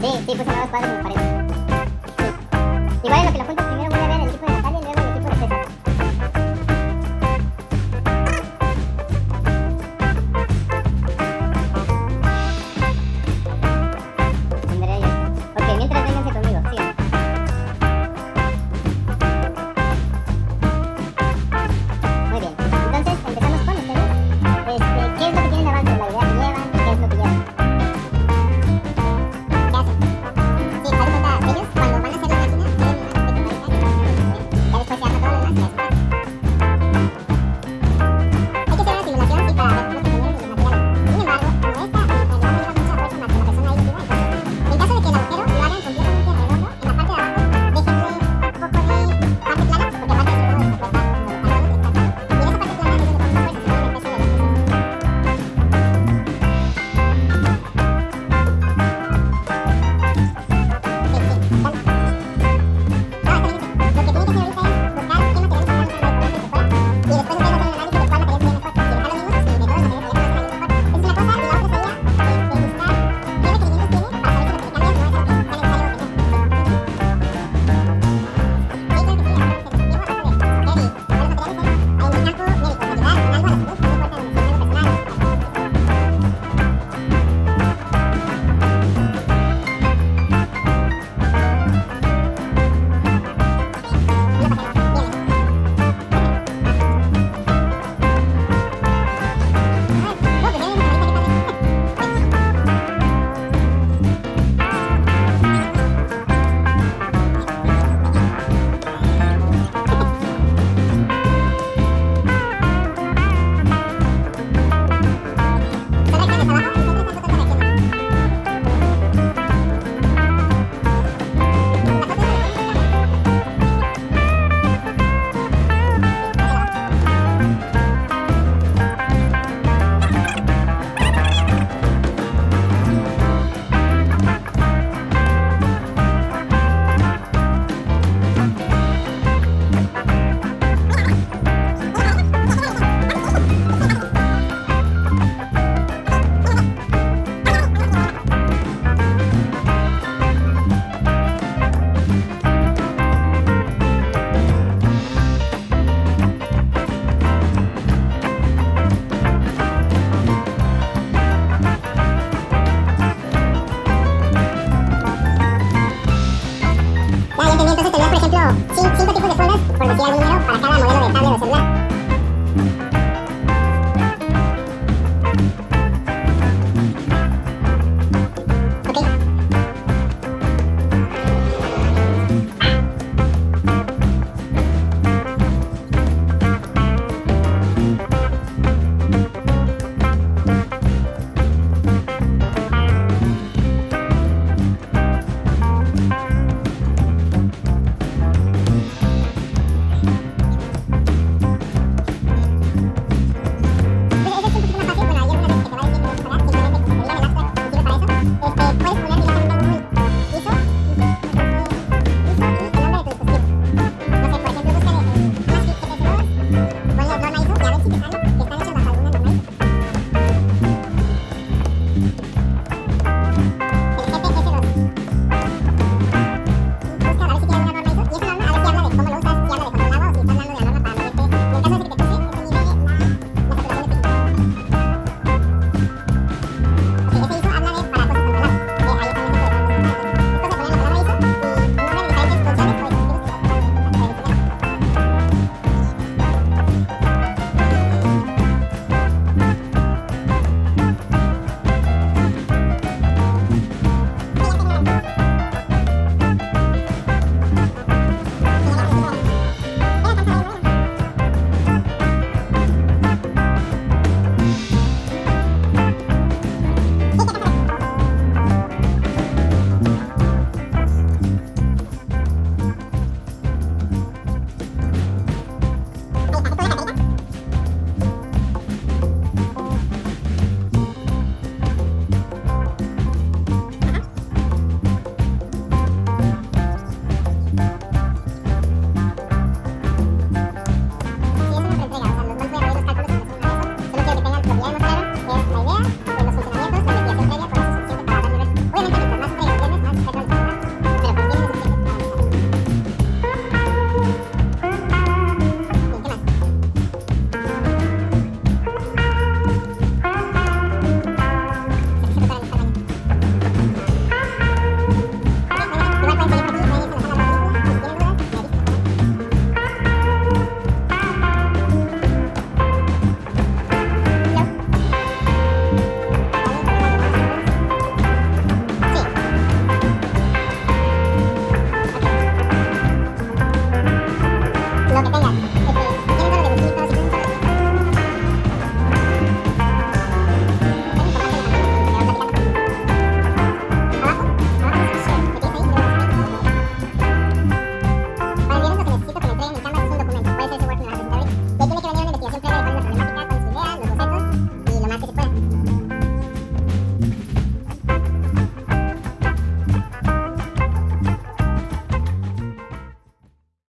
Sí, sí, puse nuevos cuadros en la pared. Sí. Igual es lo que lo junto